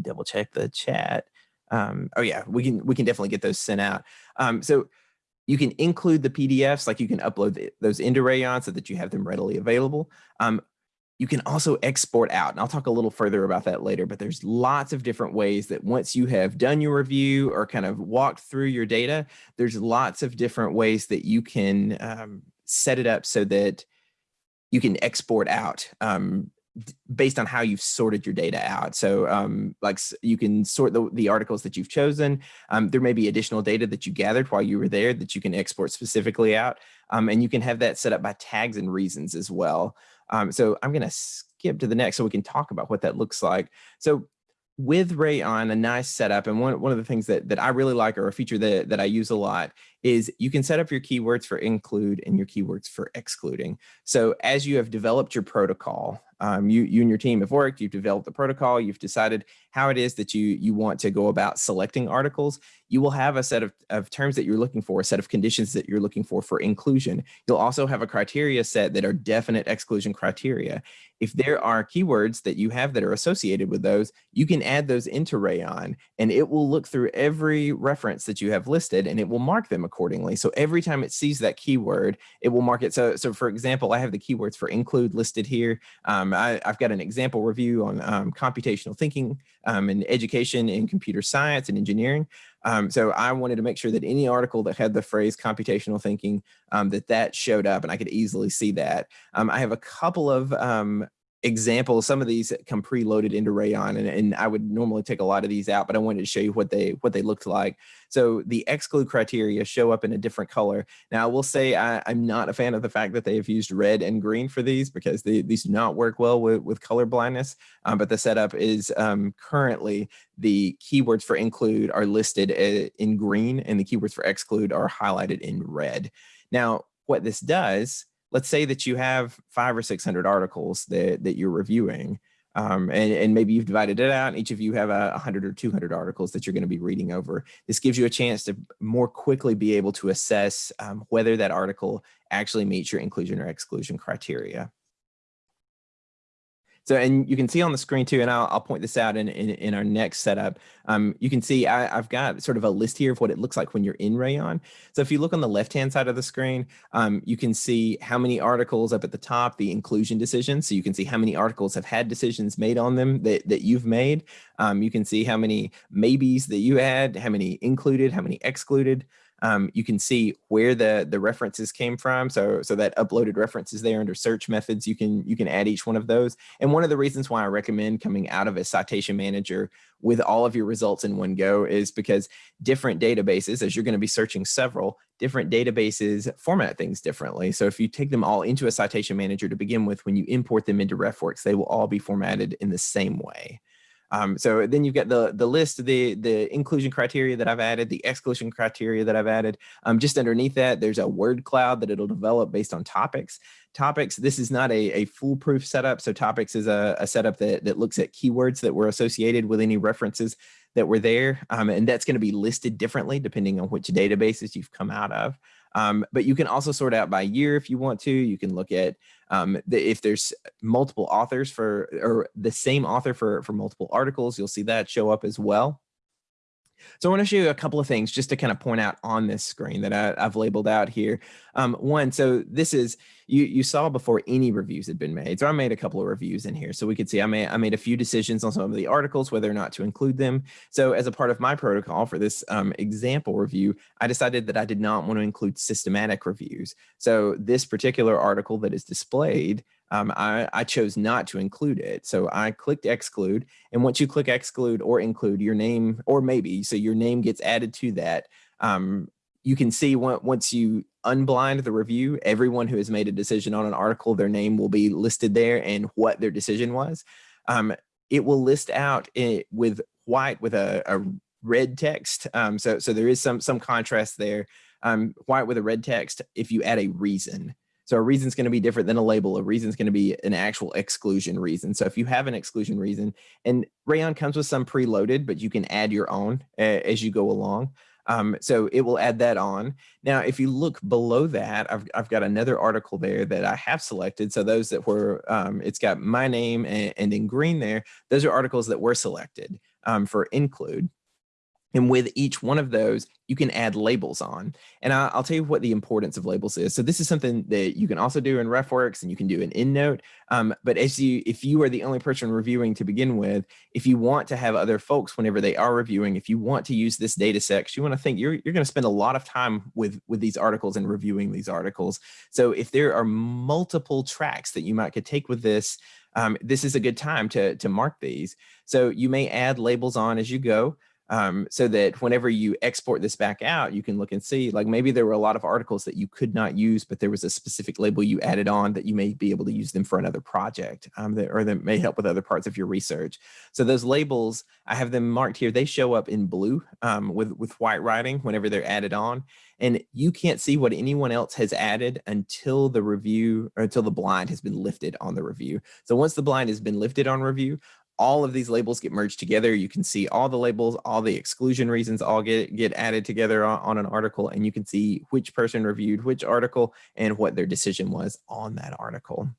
Double check the chat. Um, oh yeah, we can we can definitely get those sent out. Um, so you can include the PDFs, like you can upload those into Rayyan so that you have them readily available. You can also export out, and I'll talk a little further about that later, but there's lots of different ways that once you have done your review or kind of walked through your data, there's lots of different ways that you can um, set it up so that you can export out um, based on how you've sorted your data out. So um, like you can sort the, the articles that you've chosen. Um, there may be additional data that you gathered while you were there that you can export specifically out. Um, and you can have that set up by tags and reasons as well. Um, so I'm going to skip to the next so we can talk about what that looks like. So with Rayyan, a nice setup, and one, one of the things that, that I really like or a feature that, that I use a lot is you can set up your keywords for include and your keywords for excluding. So as you have developed your protocol, um, you, you and your team have worked, you've developed the protocol, you've decided how it is that you, you want to go about selecting articles, you will have a set of, of terms that you're looking for, a set of conditions that you're looking for for inclusion. You'll also have a criteria set that are definite exclusion criteria. If there are keywords that you have that are associated with those, you can add those into Rayyan and it will look through every reference that you have listed and it will mark them accordingly. So every time it sees that keyword, it will mark it. So, so for example, I have the keywords for include listed here. Um, I, have got an example review on um, computational thinking um, and education in computer science and engineering. Um, so I wanted to make sure that any article that had the phrase computational thinking, um, that that showed up and I could easily see that. Um, I have a couple of um, examples. Some of these come preloaded into Rayyan and, and I would normally take a lot of these out, but I wanted to show you what they what they looked like. So the exclude criteria show up in a different color. Now I will say I, am not a fan of the fact that they have used red and green for these because they, these do not work well with, with color blindness. Um, but the setup is um, currently the keywords for include are listed uh, in green and the keywords for exclude are highlighted in red. Now what this does let's say that you have five or 600 articles that, that you're reviewing, um, and, and, maybe you've divided it out each of you have a 100 or 200 articles that you're going to be reading over. This gives you a chance to more quickly be able to assess um, whether that article actually meets your inclusion or exclusion criteria. So, and you can see on the screen too, and I'll, I'll point this out in, in, in our next setup. Um, you can see I, have got sort of a list here of what it looks like when you're in Rayyan. So if you look on the left-hand side of the screen, um, you can see how many articles up at the top, the inclusion decisions. So you can see how many articles have had decisions made on them that, that you've made. Um, you can see how many maybes that you had, how many included, how many excluded. Um, you can see where the the references came from. So so that uploaded references there under search methods, you can you can add each one of those. And one of the reasons why I recommend coming out of a citation manager with all of your results in one go is because different databases, as you're going to be searching several, different databases format things differently. So if you take them all into a citation manager to begin with, when you import them into RefWorks, they will all be formatted in the same way. Um, so then you've got the, the list, the, the inclusion criteria that I've added, the exclusion criteria that I've added. Um, just underneath that, there's a word cloud that it'll develop based on topics. Topics, this is not a, a foolproof setup. So topics is a, a setup that, that looks at keywords that were associated with any references that were there. Um, and that's gonna be listed differently depending on which databases you've come out of. Um, but you can also sort out by year if you want to. You can look at um, the, if there's multiple authors for or the same author for for multiple articles, you'll see that show up as well. So I want to show you a couple of things just to kind of point out on this screen that I, have labeled out here. Um, one, so this is, you, you saw before any reviews had been made. So I made a couple of reviews in here. So we could see I made, I made a few decisions on some of the articles, whether or not to include them. So as a part of my protocol for this um, example review, I decided that I did not want to include systematic reviews. So this particular article that is displayed um, I, I, chose not to include it. So I clicked exclude. And once you click exclude or include your name, or maybe, so your name gets added to that, um, you can see once you unblind the review, everyone who has made a decision on an article, their name will be listed there and what their decision was. Um, it will list out it with white with a, a red text. Um, so, so there is some, some contrast there. Um, white with a red text if you add a reason. So a reason is going to be different than a label. A reason is going to be an actual exclusion reason. So if you have an exclusion reason, and Rayyan comes with some preloaded, but you can add your own as you go along. Um, so it will add that on. Now, if you look below that, I've, I've got another article there that I have selected. So those that were, um, it's got my name and, and, in green there, those are articles that were selected um, for include. And with each one of those, you can add labels on. And I, will tell you what the importance of labels is. So this is something that you can also do in RefWorks and you can do in EndNote. Um, but as you, if you are the only person reviewing to begin with, if you want to have other folks whenever they are reviewing, if you want to use this data set, you want to think you're, you're going to spend a lot of time with, with these articles and reviewing these articles. So if there are multiple tracks that you might could take with this, um, this is a good time to, to mark these. So you may add labels on as you go um, so that whenever you export this back out, you can look and see, like maybe there were a lot of articles that you could not use, but there was a specific label you added on that you may be able to use them for another project um, that, or that may help with other parts of your research. So those labels, I have them marked here. They show up in blue um, with, with white writing whenever they're added on. And you can't see what anyone else has added until the review or until the blind has been lifted on the review. So once the blind has been lifted on review, all of these labels get merged together. You can see all the labels, all the exclusion reasons all get, get added together on, on, an article and you can see which person reviewed which article and what their decision was on that article.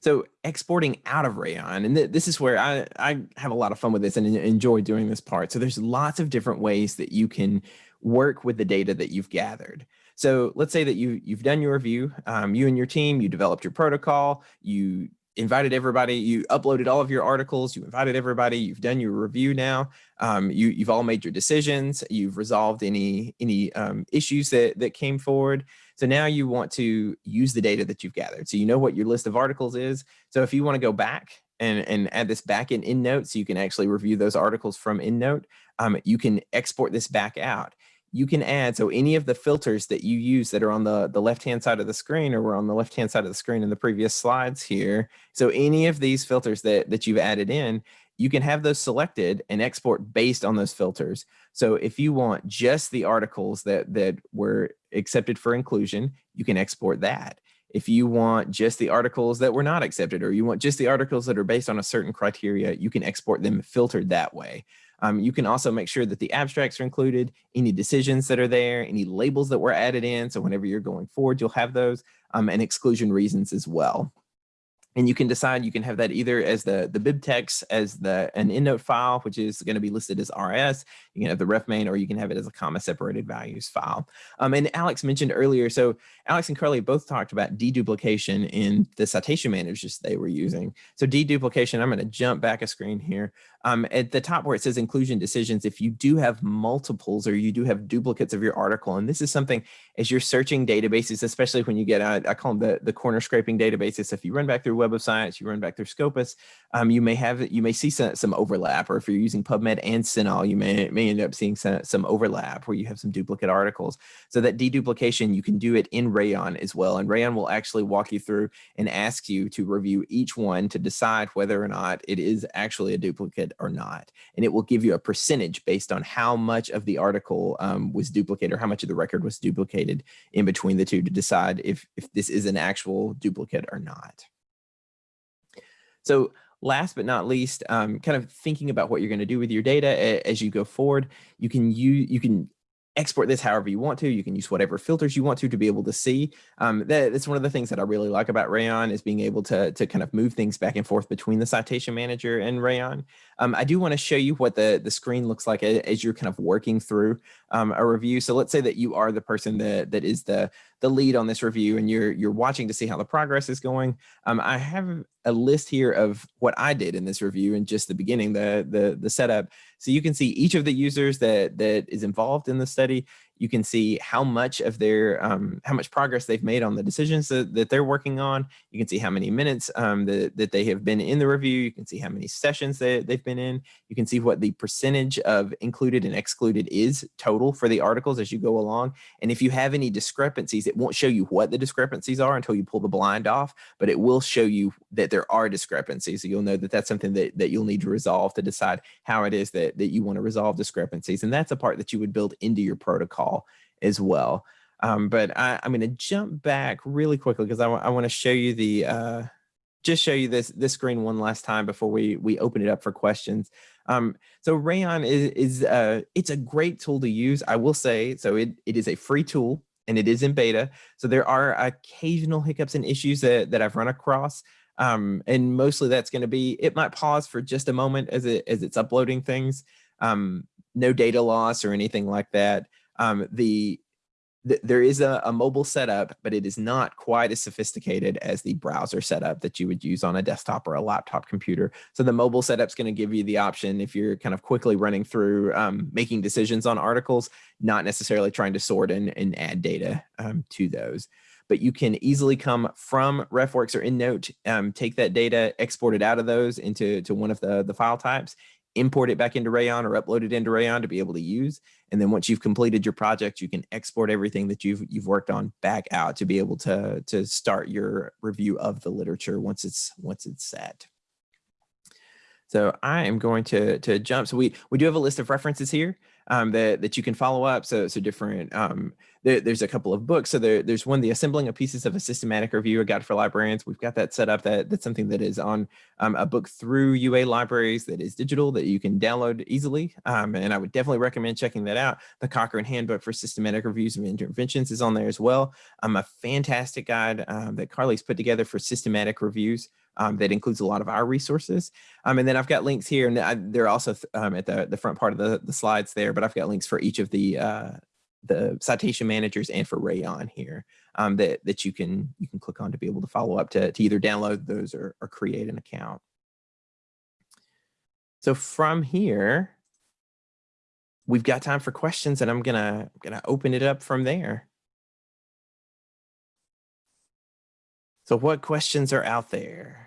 So exporting out of Rayyan, and th this is where I, I have a lot of fun with this and enjoy doing this part. So there's lots of different ways that you can work with the data that you've gathered. So let's say that you, you've done your review, um, you and your team, you developed your protocol, you invited everybody, you uploaded all of your articles, you invited everybody, you've done your review now, um, you, you've all made your decisions, you've resolved any, any um, issues that, that came forward. So now you want to use the data that you've gathered. So you know what your list of articles is. So if you want to go back and, and add this back in EndNote so you can actually review those articles from EndNote, um, you can export this back out you can add, so any of the filters that you use that are on the, the left-hand side of the screen or were on the left-hand side of the screen in the previous slides here. So any of these filters that, that you've added in, you can have those selected and export based on those filters. So if you want just the articles that, that were accepted for inclusion, you can export that. If you want just the articles that were not accepted, or you want just the articles that are based on a certain criteria, you can export them filtered that way. Um, you can also make sure that the abstracts are included, any decisions that are there, any labels that were added in. So whenever you're going forward, you'll have those um, and exclusion reasons as well. And you can decide you can have that either as the, the BibTeX as the an EndNote file, which is going to be listed as RS. You can have the RefMan, or you can have it as a comma separated values file. Um, and Alex mentioned earlier, so Alex and Carly both talked about deduplication in the citation managers they were using. So deduplication, I'm going to jump back a screen here. Um, at the top where it says inclusion decisions, if you do have multiples or you do have duplicates of your article, and this is something as you're searching databases, especially when you get, uh, I call them the, the corner scraping databases. If you run back through Web of Science, you run back through Scopus, um, you may have, you may see some, some overlap, or if you're using PubMed and CINAHL, you may, may end up seeing some, some overlap where you have some duplicate articles. So that deduplication, you can do it in Rayyan as well. And Rayyan will actually walk you through and ask you to review each one to decide whether or not it is actually a duplicate or not. And it will give you a percentage based on how much of the article um, was duplicated or how much of the record was duplicated in between the two to decide if, if this is an actual duplicate or not. So last but not least, um, kind of thinking about what you're going to do with your data as you go forward, you can use, you can export this however you want to. You can use whatever filters you want to to be able to see. Um, that, that's one of the things that I really like about Rayyan is being able to, to kind of move things back and forth between the citation manager and Rayyan. Um, I do want to show you what the, the screen looks like as you're kind of working through um, a review. So let's say that you are the person that, that is the, the lead on this review and you're, you're watching to see how the progress is going. Um, I have a list here of what I did in this review in just the beginning, the, the, the setup. So you can see each of the users that, that is involved in the study. You can see how much of their, um, how much progress they've made on the decisions that, that they're working on. You can see how many minutes um, that, that they have been in the review. You can see how many sessions that they've been in. You can see what the percentage of included and excluded is total for the articles as you go along. And if you have any discrepancies, it won't show you what the discrepancies are until you pull the blind off, but it will show you that there are discrepancies. So you'll know that that's something that, that you'll need to resolve to decide how it is that, that you want to resolve discrepancies. And that's a part that you would build into your protocol as well. Um, but I, am going to jump back really quickly because I, I want to show you the uh, just show you this this screen one last time before we we open it up for questions. Um, so Rayyan is is uh, it's a great tool to use. I will say so. It it is a free tool and it is in beta. So there are occasional hiccups and issues that that I've run across. Um, and mostly that's going to be it might pause for just a moment as it as it's uploading things. Um, no data loss or anything like that. Um, the, the, there is a, a mobile setup, but it is not quite as sophisticated as the browser setup that you would use on a desktop or a laptop computer. So the mobile setup is going to give you the option if you're kind of quickly running through um, making decisions on articles, not necessarily trying to sort and, and add data um, to those but you can easily come from RefWorks or EndNote, um, take that data, export it out of those into to one of the, the file types, import it back into Rayyan or upload it into Rayyan to be able to use. And then once you've completed your project, you can export everything that you've you've worked on back out to be able to to start your review of the literature once it's once it's set. So I am going to to jump. So we we do have a list of references here um, that, that you can follow up. So, so different, um, there, there's a couple of books. So there, there's one, the assembling of pieces of a systematic review, a guide for librarians. We've got that set up. That, that's something that is on um, a book through UA libraries that is digital that you can download easily. Um, and I would definitely recommend checking that out. The Cochrane Handbook for Systematic Reviews of Interventions is on there as well. Um, a fantastic guide um, that Carly's put together for systematic reviews um, that includes a lot of our resources. Um, and then I've got links here, and I, they're also um, at the, the front part of the, the slides there, but I've got links for each of the uh, the citation managers and for Rayyan here um, that, that you can you can click on to be able to follow up to, to either download those or, or create an account. So from here, we've got time for questions and I'm gonna, gonna open it up from there. So what questions are out there?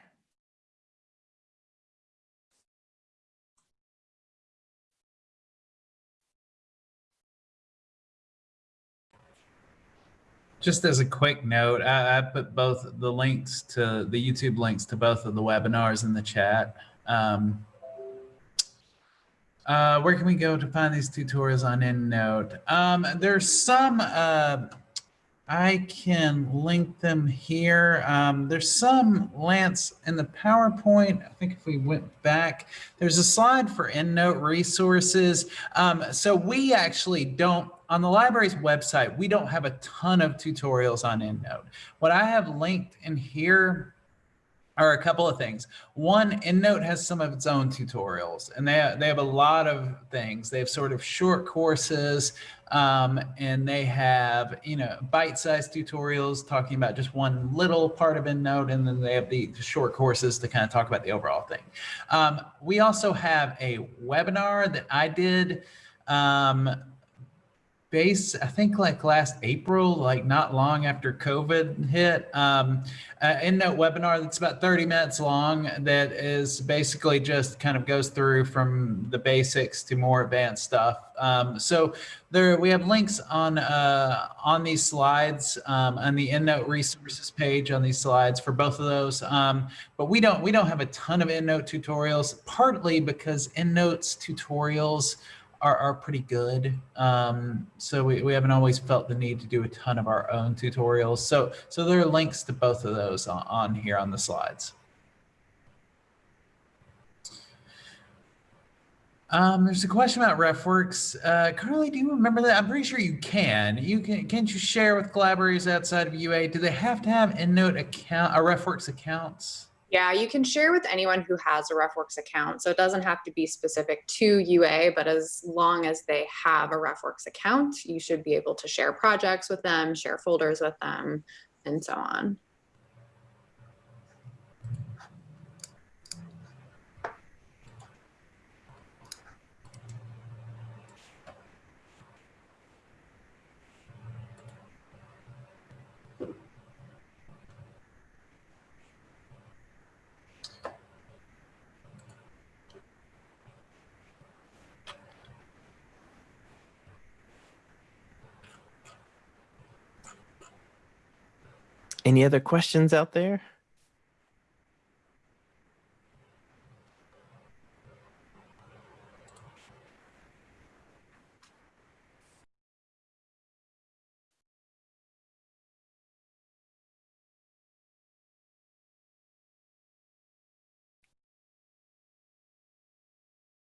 Just as a quick note, I, I, put both the links to the YouTube links to both of the webinars in the chat. Um, uh, where can we go to find these tutorials on EndNote? Um, there's some uh, I can link them here. Um, there's some, Lance, in the PowerPoint. I think if we went back, there's a slide for EndNote resources. Um, so we actually don't, on the library's website, we don't have a ton of tutorials on EndNote. What I have linked in here are a couple of things. One, EndNote has some of its own tutorials, and they, they have a lot of things. They have sort of short courses, um, and they have, you know, bite-sized tutorials talking about just one little part of EndNote, and then they have the short courses to kind of talk about the overall thing. Um, we also have a webinar that I did um, base, I think like last April, like not long after COVID hit, um, uh, EndNote webinar that's about 30 minutes long that is basically just kind of goes through from the basics to more advanced stuff. Um, so there we have links on uh, on these slides um, on the EndNote resources page on these slides for both of those. Um, but we don't we don't have a ton of EndNote tutorials, partly because EndNote's tutorials are, are pretty good. Um, so we, we haven't always felt the need to do a ton of our own tutorials. So, so there are links to both of those on, on here on the slides. Um, there's a question about RefWorks. Uh, Carly, do you remember that? I'm pretty sure you can. You can. Can't you share with collaborators outside of UA? Do they have to have EndNote account, a RefWorks accounts? Yeah, you can share with anyone who has a RefWorks account. So it doesn't have to be specific to UA, but as long as they have a RefWorks account, you should be able to share projects with them, share folders with them, and so on. Any other questions out there?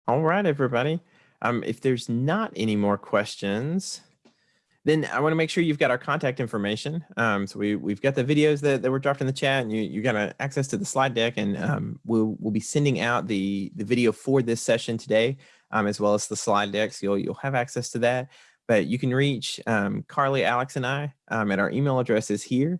All right, everybody. Um, if there's not any more questions, then I want to make sure you've got our contact information. Um, so we, we've got the videos that, that were dropped in the chat and you, you got uh, access to the slide deck and um, we'll, we'll be sending out the, the video for this session today, um, as well as the slide deck. So you'll, you'll have access to that, but you can reach um, Carly, Alex, and I um, at our email addresses here.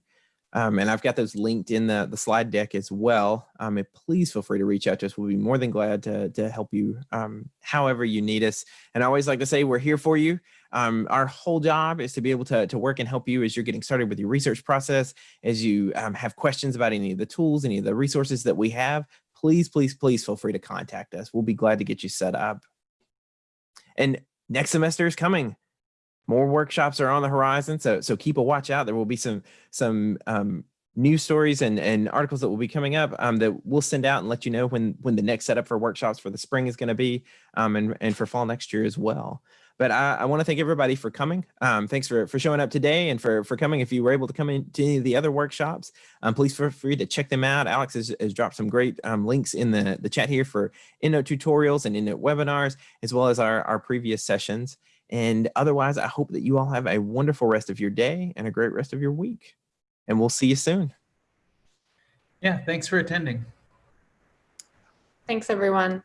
Um, and I've got those linked in the, the slide deck as well. Um, and please feel free to reach out to us. We'll be more than glad to, to help you um, however you need us. And I always like to say we're here for you. Um, our whole job is to be able to, to work and help you as you're getting started with your research process, as you um, have questions about any of the tools, any of the resources that we have, please, please, please feel free to contact us. We'll be glad to get you set up. And next semester is coming more workshops are on the horizon so so keep a watch out there will be some some um, news stories and and articles that will be coming up um, that we'll send out and let you know when when the next setup for workshops for the spring is going to be um, and and for fall next year as well but I, I want to thank everybody for coming. Um, thanks for, for showing up today and for, for coming. If you were able to come into any of the other workshops, um, please feel free to check them out. Alex has, has dropped some great um, links in the, the chat here for EndNote tutorials and EndNote webinars, as well as our, our previous sessions. And otherwise, I hope that you all have a wonderful rest of your day and a great rest of your week. And we'll see you soon. Yeah, thanks for attending. Thanks, everyone.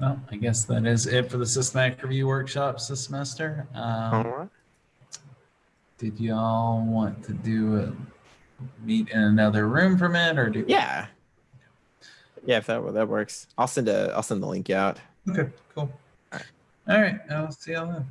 Well, I guess that is it for the systematic review workshops this semester. Um, right. did y'all want to do a meet in another room for it, or do? Yeah. Yeah, if that that works. I'll send a I'll send the link out. Okay, cool. All right, All right I'll see y'all then.